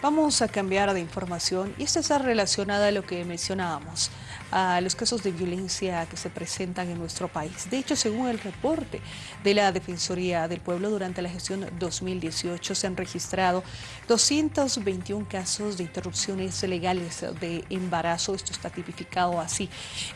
Vamos a cambiar de información y esta está relacionada a lo que mencionábamos, a los casos de violencia que se presentan en nuestro país. De hecho, según el reporte de la Defensoría del Pueblo, durante la gestión 2018 se han registrado 221 casos de interrupciones legales de embarazo. Esto está tipificado así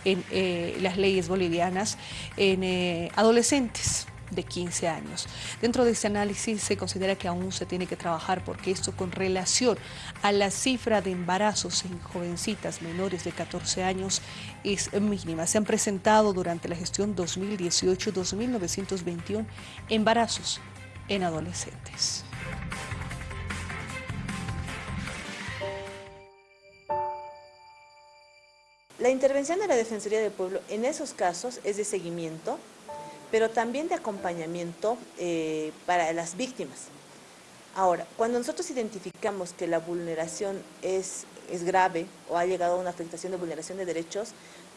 en eh, las leyes bolivianas en eh, adolescentes de 15 años. Dentro de este análisis se considera que aún se tiene que trabajar porque esto con relación a la cifra de embarazos en jovencitas menores de 14 años es mínima. Se han presentado durante la gestión 2018 2.921 embarazos en adolescentes. La intervención de la Defensoría del Pueblo en esos casos es de seguimiento, pero también de acompañamiento eh, para las víctimas. Ahora, cuando nosotros identificamos que la vulneración es, es grave o ha llegado a una afectación de vulneración de derechos,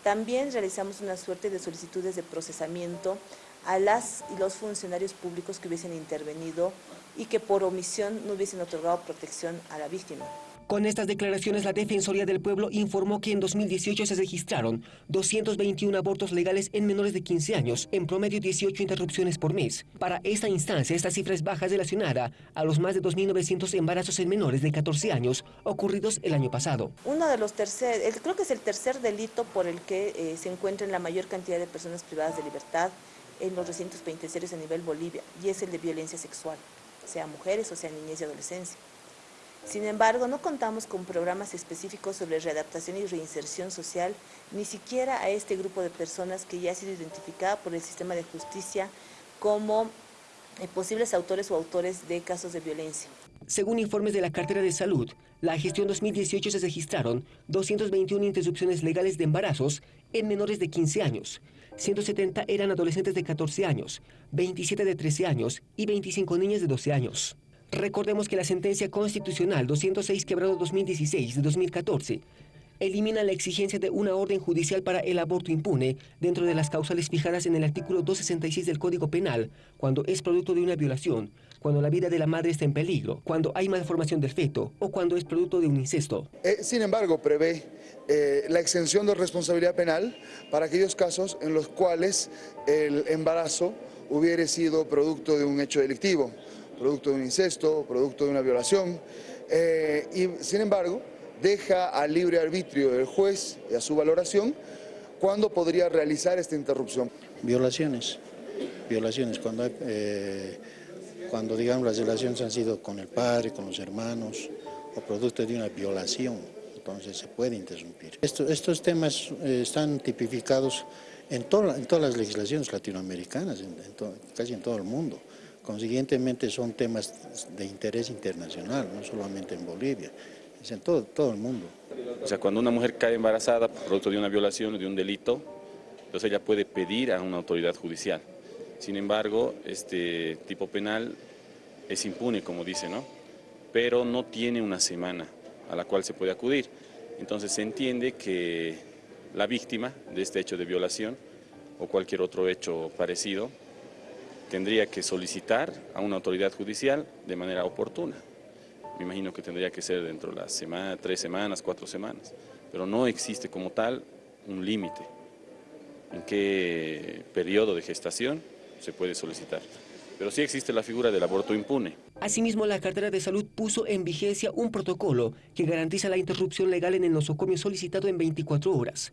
también realizamos una suerte de solicitudes de procesamiento a las y los funcionarios públicos que hubiesen intervenido y que por omisión no hubiesen otorgado protección a la víctima. Con estas declaraciones, la Defensoría del Pueblo informó que en 2018 se registraron 221 abortos legales en menores de 15 años, en promedio 18 interrupciones por mes. Para esta instancia, esta cifra es baja relacionada a los más de 2.900 embarazos en menores de 14 años ocurridos el año pasado. Uno de los tercer, creo que es el tercer delito por el que eh, se encuentran la mayor cantidad de personas privadas de libertad en los recintos penitenciarios a nivel Bolivia, y es el de violencia sexual, sea mujeres o sea niñez y adolescencia. Sin embargo, no contamos con programas específicos sobre readaptación y reinserción social, ni siquiera a este grupo de personas que ya ha sido identificada por el sistema de justicia como eh, posibles autores o autores de casos de violencia. Según informes de la cartera de salud, la gestión 2018 se registraron 221 interrupciones legales de embarazos en menores de 15 años. 170 eran adolescentes de 14 años, 27 de 13 años y 25 niñas de 12 años. Recordemos que la sentencia constitucional 206 quebrado 2016 de 2014 elimina la exigencia de una orden judicial para el aborto impune dentro de las causales fijadas en el artículo 266 del Código Penal, cuando es producto de una violación, cuando la vida de la madre está en peligro, cuando hay malformación del feto o cuando es producto de un incesto. Eh, sin embargo, prevé eh, la exención de responsabilidad penal para aquellos casos en los cuales el embarazo hubiere sido producto de un hecho delictivo producto de un incesto, producto de una violación, eh, y sin embargo deja al libre arbitrio del juez y a su valoración cuándo podría realizar esta interrupción. Violaciones, violaciones, cuando, eh, cuando digamos las relaciones han sido con el padre, con los hermanos, o producto de una violación, entonces se puede interrumpir. estos temas eh, están tipificados en, en, todas las legislaciones latinoamericanas, casi en todo el mundo. Consiguientemente son temas de interés internacional, no solamente en Bolivia, es en todo, todo el mundo. O sea, cuando una mujer cae embarazada producto de una violación o de un delito, entonces ella puede pedir a una autoridad judicial. Sin embargo, este tipo penal es impune, como dice, ¿no? Pero no tiene una semana a la cual se puede acudir. Entonces se entiende que la víctima de este hecho de violación o cualquier otro hecho parecido tendría que solicitar a una autoridad judicial de manera oportuna. Me imagino que tendría que ser dentro de las semana, tres semanas, cuatro semanas, pero no existe como tal un límite en qué periodo de gestación se puede solicitar. Pero sí existe la figura del aborto impune. Asimismo, la cartera de salud puso en vigencia un protocolo que garantiza la interrupción legal en el nosocomio solicitado en 24 horas.